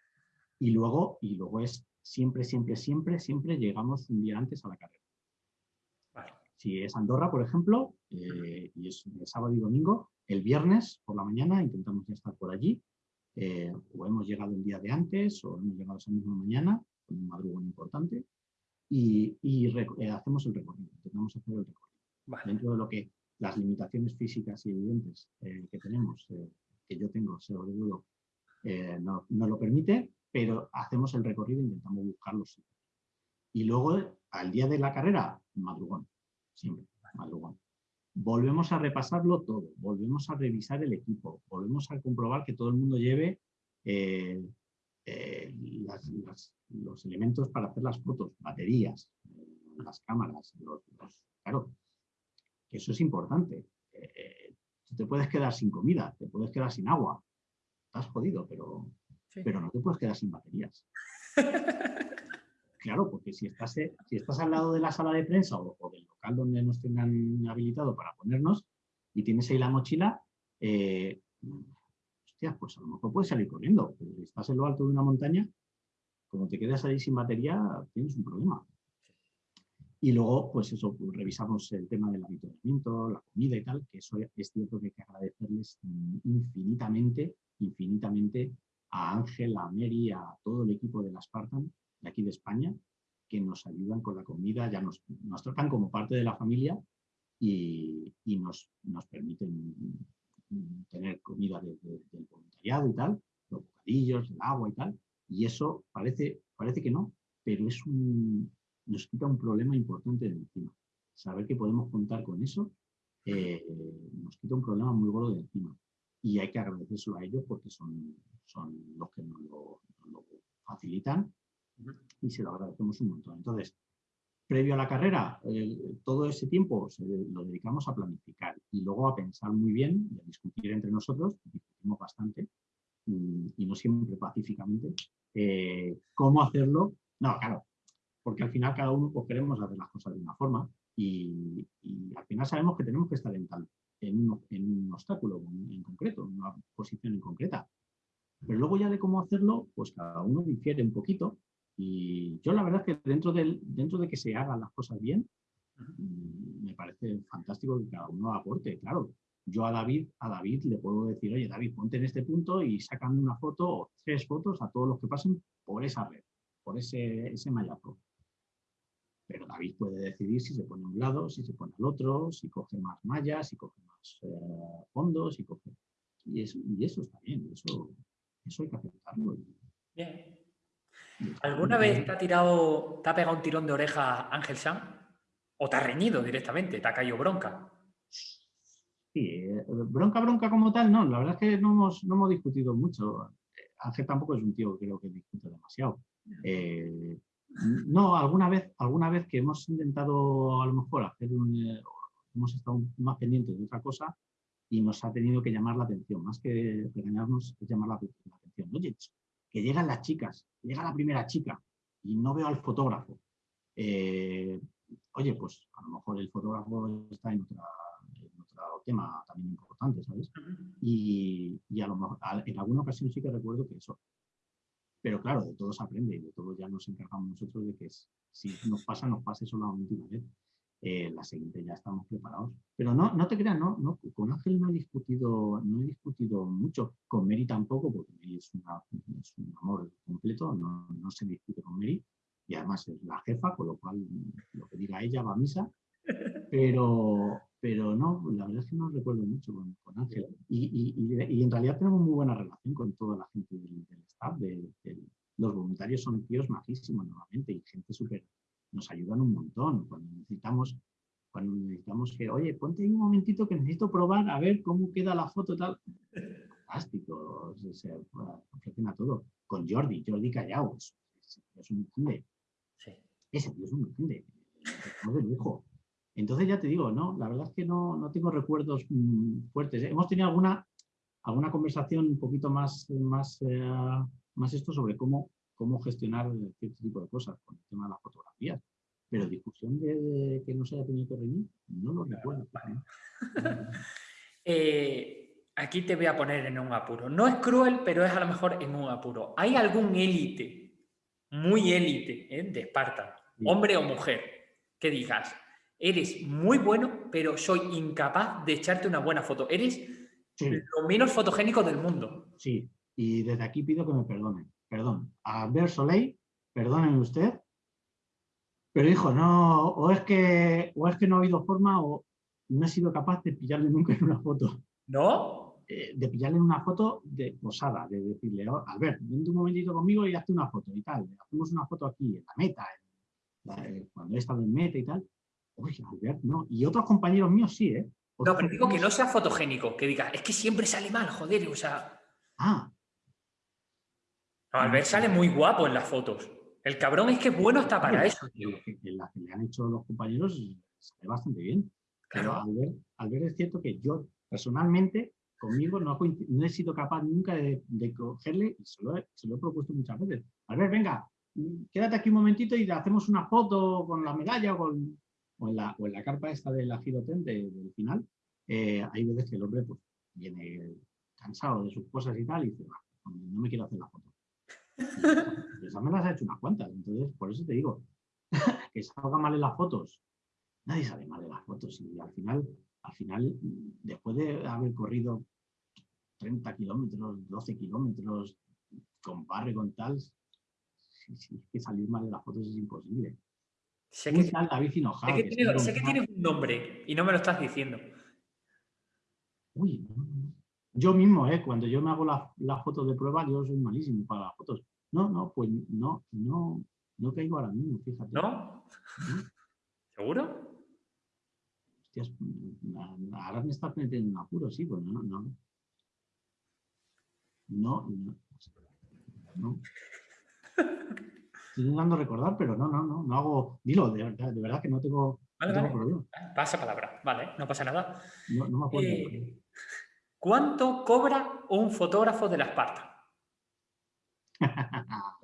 Y luego, y luego es siempre, siempre, siempre, siempre llegamos un día antes a la carrera. Si es Andorra, por ejemplo, eh, y es sábado y domingo, el viernes por la mañana intentamos ya estar por allí, eh, o hemos llegado un día de antes, o hemos llegado esa misma mañana, con un madrugón importante, y, eh, hacemos el recorrido, intentamos hacer el recorrido. Dentro de lo que las limitaciones físicas y evidentes que tenemos, que yo tengo, sobre todo, no, no lo permite, pero hacemos el recorrido e intentamos buscarlos. Y luego, al día de la carrera, madrugón, siempre, madrugón. Volvemos a repasarlo todo, volvemos a revisar el equipo, volvemos a comprobar que todo el mundo lleve eh, eh, los elementos para hacer las fotos, baterías, las cámaras, claro, eso es importante. Eh, te puedes quedar sin comida, te puedes quedar sin agua, estás jodido, pero pero no te puedes quedar sin baterías. claro, porque si estás, eh, si estás al lado de la sala de prensa o, del local donde nos tengan habilitado para ponernos y tienes ahí la mochila, eh, hostia, pues a lo mejor puedes salir corriendo. Si estás en lo alto de una montaña, como te quedas ahí sin batería, tienes un problema. Y luego, pues eso, pues revisamos el tema del habituamiento, la comida y tal, que eso es cierto que hay que agradecerles infinitamente, infinitamente a Ángel, a Mary, a todo el equipo de la Spartan de aquí de España, que nos ayudan con la comida, ya nos, tratan como parte de la familia y, nos, permiten tener comida del voluntariado y tal, los bocadillos, el agua y tal, y eso parece, parece que no, pero es nos quita un problema importante de encima. Saber que podemos contar con eso eh, nos quita un problema muy gordo de encima y hay que agradecérselo a ellos porque son, son los que nos lo, facilitan y se lo agradecemos un montón. Entonces, previo a la carrera, todo ese tiempo lo dedicamos a planificar y luego a pensar muy bien y a discutir entre nosotros, discutimos bastante y, no siempre pacíficamente, eh, cómo hacerlo. No, claro, porque al final cada uno pues, queremos hacer las cosas de una forma y, y, al final sabemos que tenemos que estar en tal, en un, obstáculo en concreto, en una posición en concreta. Pero luego ya de cómo hacerlo, pues cada uno difiere un poquito. Y yo la verdad es que dentro, del, dentro de que se hagan las cosas bien, mm, me parece fantástico que cada uno aporte. Claro, yo a David, a David le puedo decir, oye David, ponte en este punto y sácame una foto o tres fotos a todos los que pasen por esa red, por ese, ese mallazo. Pero David puede decidir si se pone a un lado, si se pone al otro, si coge más mallas, si coge más eh, fondos, y coge... Y eso, y eso está bien, eso, eso hay que aceptarlo. Bien. ¿Alguna vez te ha tirado, te ha pegado un tirón de oreja Ángel Sam? ¿O te ha reñido directamente? ¿Te ha caído bronca? Sí, eh, bronca, bronca como tal, no. La verdad es que no hemos, no hemos discutido mucho. Ángel tampoco es un tío que creo que discute demasiado. Eh, no, alguna vez, alguna vez que hemos intentado a lo mejor hacer un... Eh, hemos estado más pendientes de otra cosa y nos ha tenido que llamar la atención. Más que regañarnos, es llamar la, atención. Oye, que llegan las chicas, llega la primera chica y no veo al fotógrafo. Eh, oye, pues a lo mejor el fotógrafo está en, otro tema también importante, ¿sabes? Y, a lo mejor en alguna ocasión sí que recuerdo que eso. Pero claro, de todo se aprende y de todo ya nos encargamos nosotros de que si nos pasa, nos pase solamente una vez. Eh, la siguiente ya estamos preparados. Pero no, no te creas, no, no, con Ángel no he discutido, no he discutido mucho, con Mary tampoco, porque Mary es, un amor completo, no, no, se discute con Mary, y además es la jefa, con lo cual lo que diga ella va a misa, pero, pero no, la verdad es que no recuerdo mucho con, Ángel. Y, y, en realidad tenemos muy buena relación con toda la gente del, staff, de, los voluntarios son tíos majísimos normalmente y gente súper nos ayudan un montón. Cuando necesitamos, cuando necesitamos que, oye, ponte ahí un momentito que necesito probar a ver cómo queda la foto tal. Fantástico, se, ofrecen a todo. Con Jordi, Jordi Callao, es, un grande. Ese tío es un grande, de lujo. Entonces ya te digo, no, la verdad es que no, no tengo recuerdos mm, fuertes. Hemos tenido alguna, alguna conversación un poquito más, más, eh, más esto sobre cómo cómo gestionar cierto tipo de cosas con el tema de las fotografías. Pero discusión de, que no se haya tenido que reunir, no lo recuerdo. Eh, aquí te voy a poner en un apuro. No es cruel, pero es a lo mejor en un apuro. ¿Hay algún élite, muy élite, eh, de Esparta, hombre o mujer, que digas, eres muy bueno, pero soy incapaz de echarte una buena foto? Eres lo menos fotogénico del mundo. Sí, y desde aquí pido que me perdonen perdón, a Ver Soleil, perdonen usted, pero hijo, no, o es que, o es que no ha habido forma o no he sido capaz de pillarle nunca en una foto. ¿No? Eh, de pillarle en una foto de posada, de decirle, oh, Albert, vente un momentito conmigo y hazte una foto y tal. Hacemos una foto aquí en la meta, cuando he estado en meta y tal. Uy, Albert, no. Y otros compañeros míos sí, ¿eh? no, pero digo que no sea fotogénico, que diga, es que siempre sale mal, joder, o sea... Ah, Albert sale muy guapo en las fotos. El cabrón es que bueno está para eso. En la que le han hecho los compañeros sale bastante bien. Pero Albert, es cierto que yo personalmente conmigo no, he sido capaz nunca de, cogerle, y se lo, he, propuesto muchas veces. Albert, venga, quédate aquí un momentito y hacemos una foto con la medalla o, con, en, la, o en la carpa esta del giroten del final. Eh, hay veces que el hombre pues, viene cansado de sus cosas y tal y dice, no me quiero hacer la foto. Esa me las ha hecho unas cuantas, entonces por eso te digo, que salga mal en las fotos. Nadie sale mal en las fotos y al final, al final, después de haber corrido 30 kilómetros, 12 kilómetros, con barre, con tal, si, que salir mal en las fotos es imposible. Sé que, David sé que, tiene, sé que tienes un nombre y no me lo estás diciendo. Uy, yo mismo, ¿eh? cuando yo me hago las fotos de prueba, yo soy malísimo para las fotos. No, no, pues no, no, no caigo ahora mismo, fíjate. ¿No? ¿Seguro? Hostias, ahora me estás metiendo en apuro, sí, pues no, no. No, no. no. Estoy intentando recordar, pero no, no, no, no hago. Dilo, de verdad, de verdad que no tengo, problema. Pasa palabra, vale, no pasa nada. No, no me acuerdo. Eh, ¿Cuánto cobra un fotógrafo de la Esparta?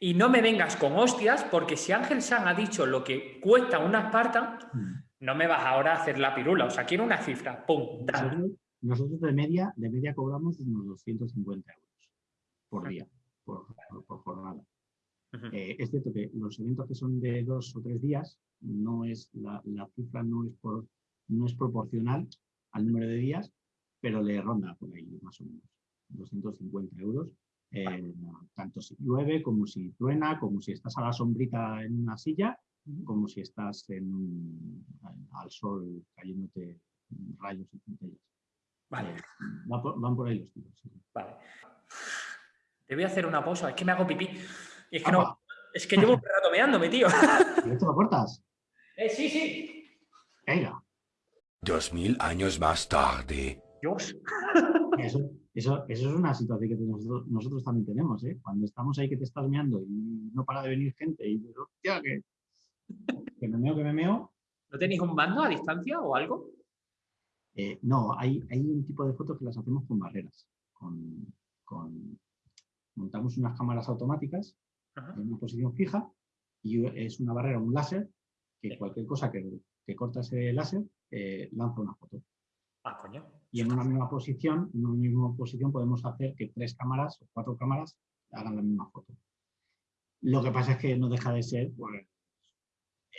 y no me vengas con hostias, porque si Ángel San ha dicho lo que cuesta una Esparta, mm. no me vas ahora a hacer la pirula. O sea, quiero una cifra. ¡Pum! Nosotros, de media, de media cobramos unos 250 euros por día, por, jornada. Eh, es cierto que los eventos que son de dos o tres días, no es la, la cifra no es, por, no es proporcional al número de días, pero le ronda por ahí más o menos 250 euros. Eh, tanto si llueve como si truena, como si estás a la sombrita en una silla, como si estás en, al sol cayéndote rayos y centellas. Vale. Eh, van, por, ahí los tiros. Vale. Te voy a hacer una pausa, es que me hago pipí. es que no, es que llevo un rato meándome, tío. ¿Esto lo cortas? Eh, sí, sí. Venga. Dos mil años más tarde. Dios. Eso, eso, es una situación que nosotros, también tenemos. ¿eh? Cuando estamos ahí que te estás meando y no para de venir gente y dices, hostia, que, que me meo, que me meo. ¿No tenéis un mando a distancia o algo? Eh, no, hay, hay un tipo de fotos que las hacemos con barreras, con, montamos unas cámaras automáticas Ajá. en una posición fija y es una barrera, un láser, que Sí. cualquier cosa que, que corta ese láser eh, lanza una foto. Ah, coño. Y en una misma posición, en una misma posición podemos hacer que tres cámaras o cuatro cámaras hagan la misma foto. Lo que pasa es que no deja de ser pues,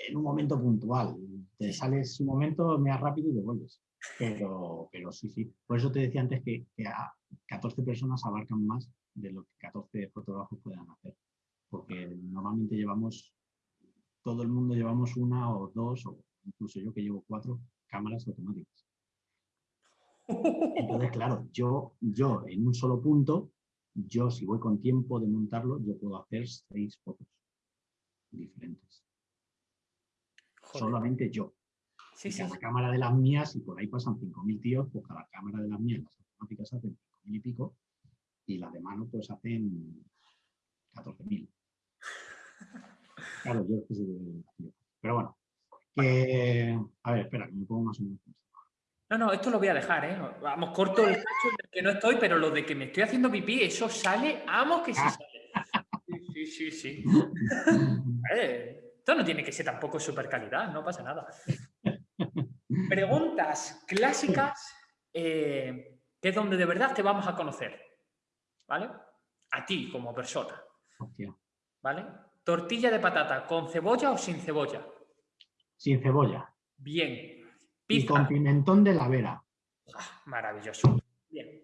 en un momento puntual. Te sales un momento, me rápido y devuelves. Pero, pero sí, sí. Por eso te decía antes que, que a 14 personas abarcan más de lo que 14 fotógrafos puedan hacer. Porque normalmente llevamos, todo el mundo llevamos una o dos, o incluso yo que llevo cuatro cámaras automáticas. Entonces, claro, yo, yo en un solo punto, yo si voy con tiempo de montarlo, yo puedo hacer seis fotos diferentes. Joder. Solamente yo. Sí, Y sí. cada cámara de las mías, y por ahí pasan 5.000 tíos, pues cada cámara de las mías, las automáticas hacen 5.000 y pico, y las de mano pues hacen 14.000. Claro, yo es que soy de- Pero bueno, que... A ver, espera, que me pongo más o menos. No, no, esto lo voy a dejar, ¿eh? Vamos, corto el cacho en el que no estoy, pero lo de que me estoy haciendo pipí, eso sale, amo que sí sale. Sí, sí, sí. sí. Eh, esto no tiene que ser tampoco super calidad, no pasa nada. Preguntas clásicas, eh, que es donde de verdad te vamos a conocer, ¿vale? A ti como persona, Hostia. ¿vale? Tortilla de patata, ¿con cebolla o sin cebolla? Sin cebolla. Bien. Y con pimentón de la vera. Ah, Maravilloso. Bien.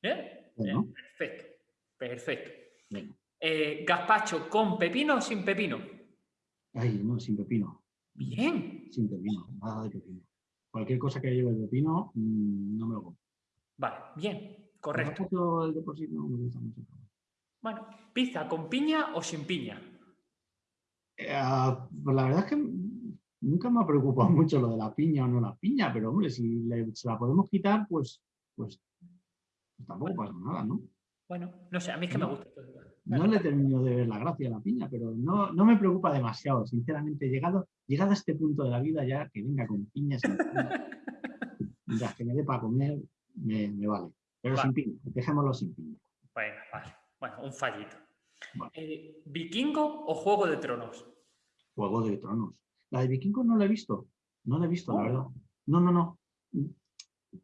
¿Bien? Bueno. Bien, Perfecto. Perfecto. Venga. Eh, gazpacho con pepino o sin pepino. Ay, no, sin pepino. Bien. Sin pepino. Nada de pepino. Cualquier cosa que lleve pepino, mm, no me lo como. Vale, bien. Correcto. El no me gusta mucho. Bueno, pizza con piña o sin piña. Eh, ah, pues la verdad es que nunca me ha preocupado mucho lo de la piña o no la piña, pero hombre, si le- se la podemos quitar, pues, pues, pues tampoco pasa nada, ¿no? Bueno, no sé, a mí es que me gusta. No le termino de ver la gracia a la piña, pero no, no me preocupa demasiado, sinceramente. Llegado, llegado a este punto de la vida ya que venga con piña, sin piña, mientras que me dé para comer, me, me vale. Pero Vale. sin piña, dejémoslo sin piña. Bueno, vale. Bueno, un fallito. Vale. Eh, ¿Vikingo o Juego de Tronos? Juego de Tronos. La de Vikingos no la he visto. No la he visto, la Oh. verdad. No, no, no.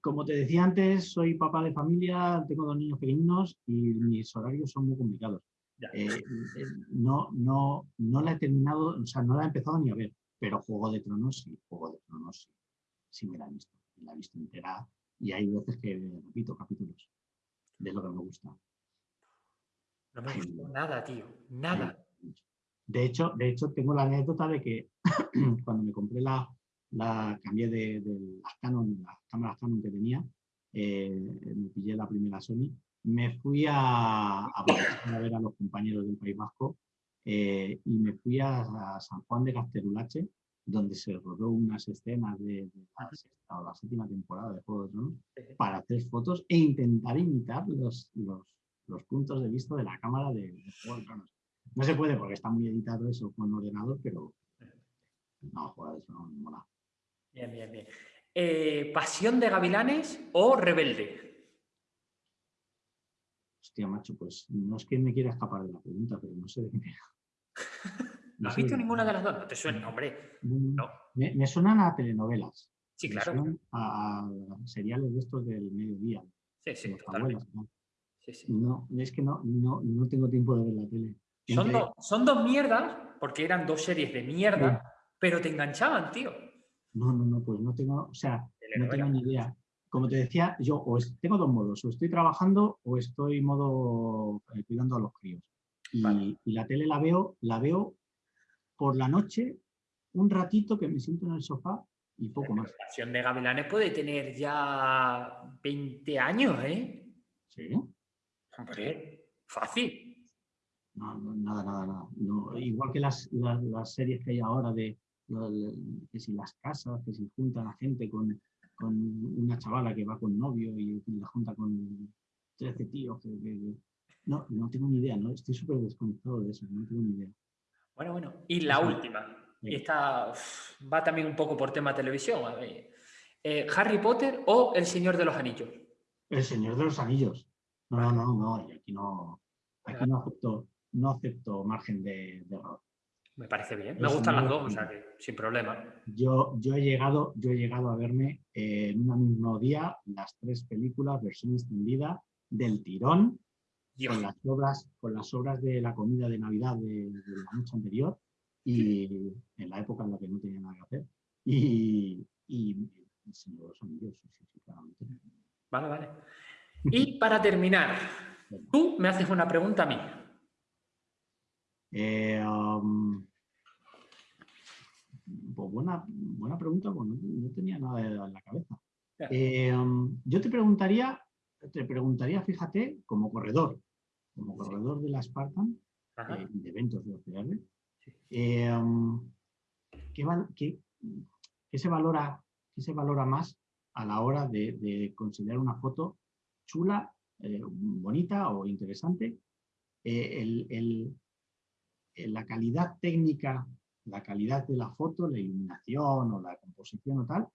Como te decía antes, soy papá de familia, tengo dos niños pequeños y mis horarios son muy complicados. Eh, eh, no, no, no la he terminado, o sea, no la he empezado ni a ver, pero Juego de Tronos sí, Juego de Tronos sí, sí me la he visto. La he visto entera y hay veces que repito capítulos de lo que me gusta. No me gustó nada, tío. Nada. De hecho, de hecho, tengo la anécdota de que cuando me compré la, la cambié de, de las Canon, las cámaras Canon que tenía, eh, me pillé la primera Sony, me fui a, a, Budapest a ver a los compañeros del País Vasco eh, y me fui a, a San Juan de Casterulache, donde se rodó unas escenas de, de la, sexta o la séptima temporada de Juego de Tronos, para hacer fotos e intentar imitar los, los, los puntos de vista de la cámara de, de Juego de Tronos. No se puede porque está muy editado eso con ordenador, pero no, joder, eso no me mola. Bien, bien, bien. Eh, ¿Pasión de gavilanes o rebelde? Hostia, macho, pues no es que me quiera escapar de la pregunta, pero no sé de qué me... ¿No has de visto ninguna de las dos? No te suena, hombre. No. Me, me suenan a telenovelas. Sí, me claro. suenan A, a seriales de estos del mediodía. Sí, sí. Sí, sí. No, es que no, no, no tengo tiempo de ver la tele. Son, dos- son dos mierdas, porque eran dos series de mierda, pero te enganchaban, tío. No, no, no, pues no tengo, o sea, no tengo ni idea. Como te decía, yo o es- tengo dos modos, o estoy trabajando o estoy modo eh, cuidando a los críos. Y, Vale. y la tele la veo, la veo por la noche, un ratito que me siento en el sofá y poco más. Pasión de gavilanes puede tener ya 20 años, ¿eh? ¿Sí? Hombre, fácil. No, no, nada, nada, nada. No, igual que las, las, las series que hay ahora de que si las casas, que si juntan a gente con, con una chavala que va con novio y la junta con 13 tíos. que- No, no tengo ni idea, ¿no? Estoy súper desconectado de eso, no tengo ni idea. Bueno, bueno. Y la Sí. última. Y esta uf, va también un poco por tema televisión. a ver. Eh, ¿Harry Potter o El Señor de los Anillos? El Señor de los Anillos. No, no, no, no, y aquí no. Aquí no acepto, no acepto margen de, de error. Me parece bien. Me Eso gustan las dos, o sea que sin problema. Yo, yo, he llegado, yo he llegado a verme eh, en un mismo día las tres películas, versión extendida, del tirón, Dios, con las obras, con las obras de la comida de Navidad de, de la noche anterior y en la época en la que no tenía nada que hacer. Y, y Señor claramente. Vale, vale. Y para terminar, tú me haces una pregunta a mí. Eh, um, pues buena, buena pregunta, pues no, no tenía nada en la cabeza. Eh, um, yo te preguntaría, te preguntaría, fíjate, como corredor, como Sí. corredor de la Spartan, eh, de eventos de OCR, Sí. eh, um, ¿qué, val- qué- qué se valora, qué se valora más a la hora de, de considerar una foto chula, bonita o interesante? El- la calidad técnica, la calidad de la foto, la iluminación o la composición o tal,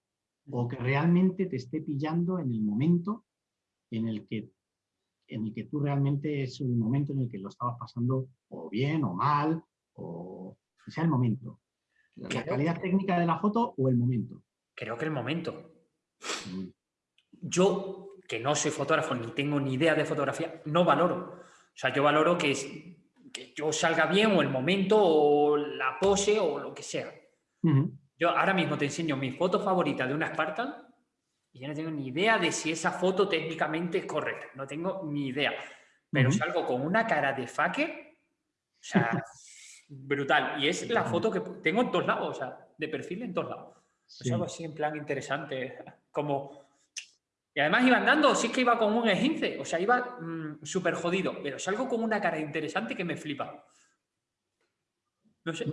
o que realmente te esté pillando en el momento en el que en el que tú realmente es un momento en el que lo estabas pasando o bien o mal, o que sea el momento. La calidad técnica de la foto o el momento. Creo que el momento. Mm, Yo, que no soy fotógrafo ni tengo ni idea de fotografía, no valoro. O sea, yo valoro que, es- que yo salga bien o el momento o la pose o lo que sea. Ujú. Yo ahora mismo te enseño mi foto favorita de una Spartan y yo no tengo ni idea de si esa foto técnicamente es correcta. No tengo ni idea. Pero Ujú. salgo con una cara de fucker, o sea, brutal. Y es la foto que tengo en todos lados, o sea, de perfil en todos lados. Sí. Es algo así en plan interesante, como... Y además iba andando, sí que iba con un esguince, o sea, iba súper jodido, pero salgo con una cara interesante que me flipa. No sé.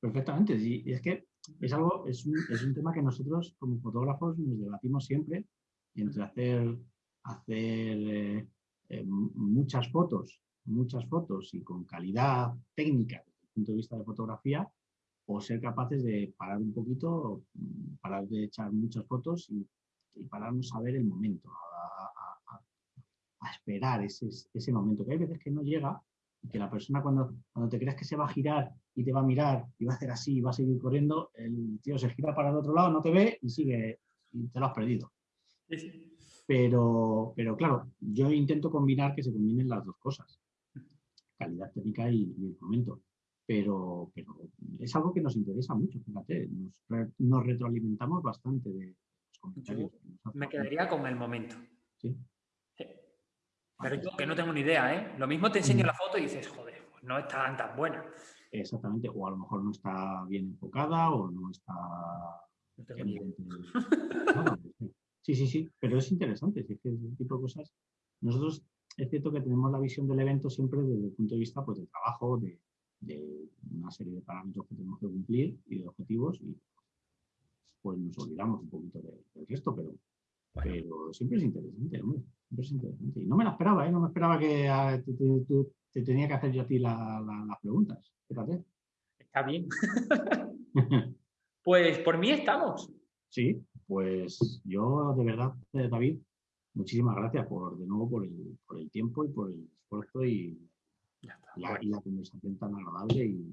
Perfectamente. sí. Es que es algo, es un, es un tema que nosotros como fotógrafos nos debatimos siempre entre hacer, hacer eh, eh, muchas fotos, muchas fotos y con calidad técnica desde el punto de vista de fotografía, o ser capaces de parar un poquito, mm, parar de echar muchas fotos y, y pararnos a ver el momento, a, a- a- esperar ese, ese momento, que hay veces que no llega y que la persona cuando, cuando te crees que se va a girar y te va a mirar y va a hacer así y va a seguir corriendo, el tío se gira para el otro lado, no te ve y sigue y te lo has perdido. Sí. Pero, pero claro, yo intento combinar que se combinen las dos cosas, calidad técnica y, y el momento. Pero, pero es algo que nos interesa mucho, fíjate, nos, re- nos retroalimentamos bastante de nos hacen Me quedaría con el momento. Sí. ¿sí? Pero yo que no tengo ni idea, ¿eh? Lo mismo te enseño Mm. la foto y dices, joder, pues no es tan, tan buena. Exactamente, o a lo mejor no está bien enfocada o no está No tengo ni idea. evidente. Claro, Sí, sí, sí, pero es interesante, es que ese tipo de cosas. Nosotros es cierto que tenemos la visión del evento siempre desde el punto de vista pues, de trabajo, de, de una serie de parámetros que tenemos que cumplir y de objetivos, y pues nos olvidamos un poquito de- del resto, pero, Bueno. pero siempre es interesante, hombre, siempre es interesante. Y no me la esperaba, ¿eh? no me esperaba que ah, te, te- tú- te tenía que hacer yo a ti la- la- las preguntas. Fíjate. Está bien. Pues por mí estamos. Sí, pues yo de verdad, eh, David, muchísimas gracias por de nuevo por el, por el tiempo y por el esfuerzo y Ya está. la, y la conversación tan agradable y,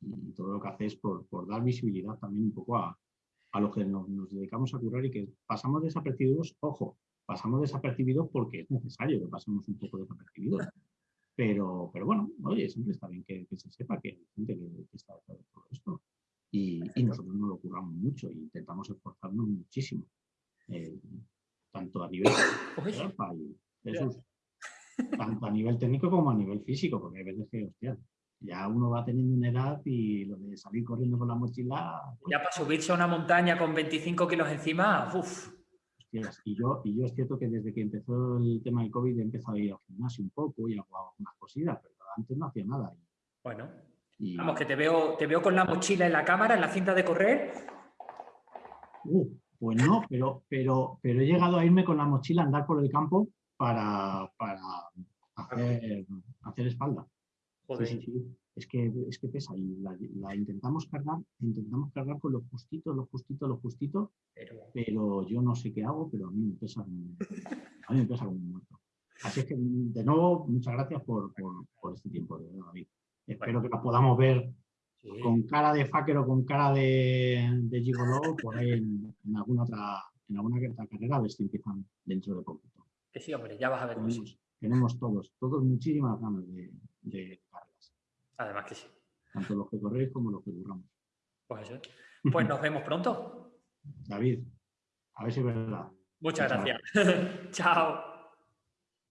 y todo lo que haces por, por dar visibilidad también un poco a, a los que nos, nos dedicamos a curar y que pasamos desapercibidos, ojo, pasamos desapercibidos porque es necesario que pasemos un poco desapercibidos. Pero, pero bueno, oye, siempre está bien que, que se sepa que hay gente que, que está detrás de todo esto. Y, y nosotros nos lo curramos mucho e intentamos esforzarnos muchísimo. eh, tanto a nivel Jesús, tanto a nivel técnico como a nivel físico, porque hay veces que, hostia, ya uno va teniendo una edad y lo de salir corriendo con la mochila, pues, ya para subirse a una montaña con 25 kilos encima, uff. hostias, y yo, y yo es cierto que desde que empezó el tema del COVID he empezado a ir al gimnasio un poco y hago algunas cosillas, pero antes no hacía nada. Bueno, Y, vamos, que te veo, te veo con la mochila en la cámara, en la cinta de correr. uh, pues no, pero, pero, pero he llegado a irme con la mochila a andar por el campo para, para hacer, hacer espalda. Joder, Sí, sí, sí. Es que, es que pesa y la, la intentamos cargar, intentamos cargar con lo justito, lo justito, lo justito, pero pero yo no sé qué hago, pero a mí me pesa a mí me pesa como un muerto. Así es que, de nuevo, muchas gracias por, este tiempo, David. Espero que nos podamos ver con cara de fucker o con cara de, de gigolo por ahí en, alguna otra en alguna otra carrera, a ver si empiezan dentro de poco. Que sí, hombre, ya vas a ver. Tenemos, tenemos todos, todos muchísimas ganas de, de carreras. Además que sí. Tanto los que corréis como los que curramos. Pues eso. Pues nos vemos pronto. David, a ver si es verdad. Muchas gracias. Chao.